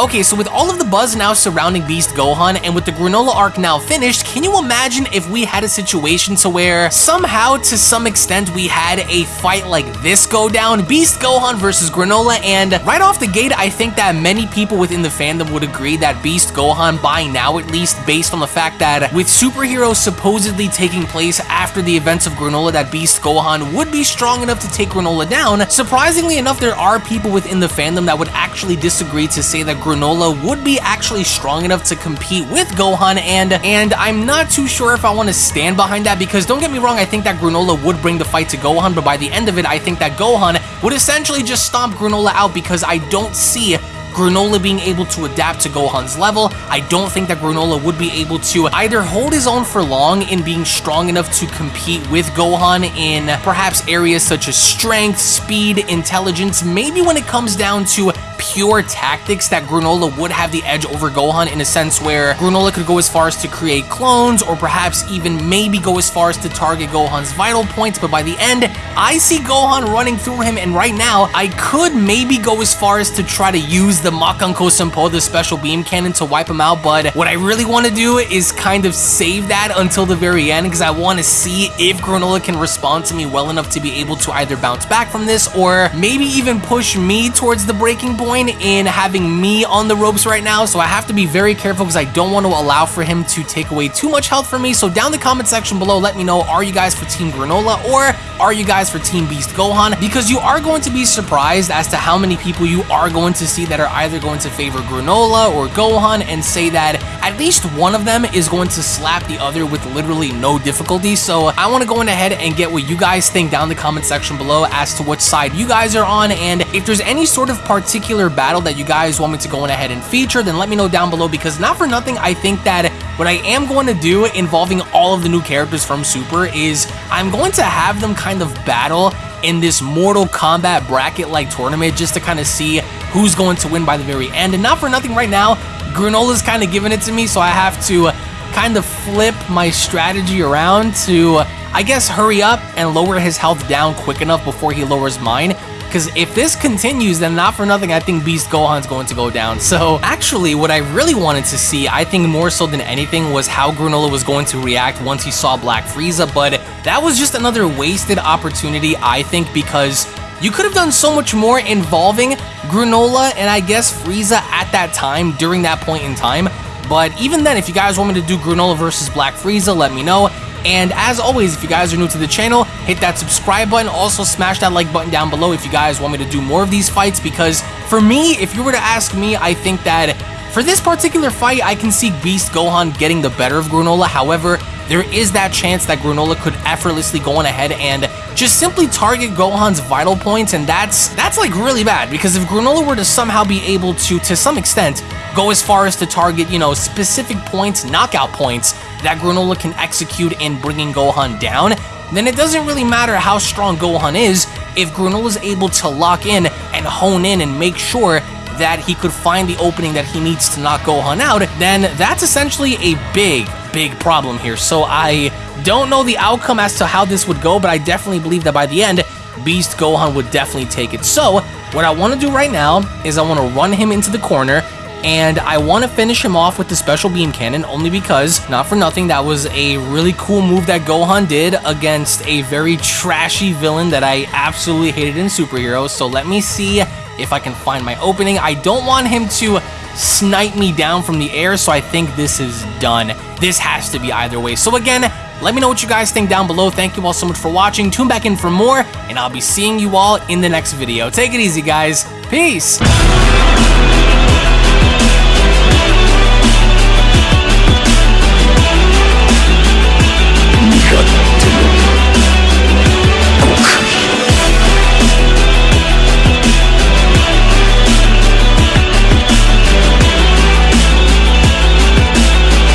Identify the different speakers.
Speaker 1: Okay, so with all of the buzz now surrounding Beast Gohan and with the Granola arc now finished, can you imagine if we had a situation to where somehow to some extent we had a fight like this go down, Beast Gohan versus Granola, and right off the gate, I think that many people within the fandom would agree that Beast Gohan, by now at least, based on the fact that with superheroes supposedly taking place after the events of Granola, that Beast Gohan would be strong enough to take Granola down. Surprisingly enough, there are people within the fandom that would actually disagree to say that Granola would be actually strong enough to compete with Gohan, and and I'm not too sure if I want to stand behind that because don't get me wrong, I think that Granola would bring the fight to Gohan, but by the end of it, I think that Gohan would essentially just stomp Granola out because I don't see Granola being able to adapt to Gohan's level. I don't think that Granola would be able to either hold his own for long in being strong enough to compete with Gohan in perhaps areas such as strength, speed, intelligence, maybe when it comes down to pure tactics that Granola would have the edge over Gohan in a sense where Granola could go as far as to create clones or perhaps even maybe go as far as to target Gohan's vital points, but by the end, I see Gohan running through him and right now, I could maybe go as far as to try to use the Makanko Senpo, the special beam cannon to wipe him out, but what I really want to do is kind of save that until the very end because I want to see if Granola can respond to me well enough to be able to either bounce back from this or maybe even push me towards the breaking point in having me on the ropes right now, so I have to be very careful because I don't want to allow for him to take away too much health from me. So down the comment section below, let me know, are you guys for Team Granola or are you guys for Team Beast Gohan? Because you are going to be surprised as to how many people you are going to see that are either going to favor Granola or Gohan and say that at least one of them is going to slap the other with literally no difficulty. So I want to go in ahead and get what you guys think down the comment section below as to which side you guys are on and if there's any sort of particular battle that you guys want me to go in ahead and feature, then let me know down below because not for nothing, I think that what I am going to do involving all of the new characters from Super is I'm going to have them kind of battle in this Mortal Kombat bracket-like tournament just to kind of see who's going to win by the very end. And not for nothing right now, Granola's kind of giving it to me, so I have to kind of flip my strategy around to, I guess, hurry up and lower his health down quick enough before he lowers mine. Because if this continues, then not for nothing, I think Beast Gohan's going to go down. So actually, what I really wanted to see, I think more so than anything, was how Granola was going to react once he saw Black Frieza. But that was just another wasted opportunity, I think, because you could have done so much more involving Granola and I guess Frieza at that time, during that point in time. But even then, if you guys want me to do Granola versus Black Frieza, let me know. And as always, if you guys are new to the channel, hit that subscribe button. Also, smash that like button down below if you guys want me to do more of these fights. Because for me, if you were to ask me, I think that for this particular fight, I can see Beast Gohan getting the better of Granola. However, there is that chance that Granola could effortlessly go on ahead and just simply target Gohan's vital points, and that's that's like really bad because if Granola were to somehow be able to, to some extent, go as far as to target, you know, specific points, knockout points that Granola can execute in bringing Gohan down, then it doesn't really matter how strong Gohan is if Granola is able to lock in and hone in and make sure that he could find the opening that he needs to knock Gohan out, then that's essentially a big, big problem here. So I don't know the outcome as to how this would go, but I definitely believe that by the end, Beast Gohan would definitely take it. So what I want to do right now is I want to run him into the corner and I want to finish him off with the special beam cannon only because, not for nothing, that was a really cool move that Gohan did against a very trashy villain that I absolutely hated in Superheroes. So let me see if I can find my opening. I don't want him to snipe me down from the air, so I think this is done. This has to be either way. So again, let me know what you guys think down below. Thank you all so much for watching. Tune back in for more, and I'll be seeing you all in the next video. Take it easy, guys. Peace!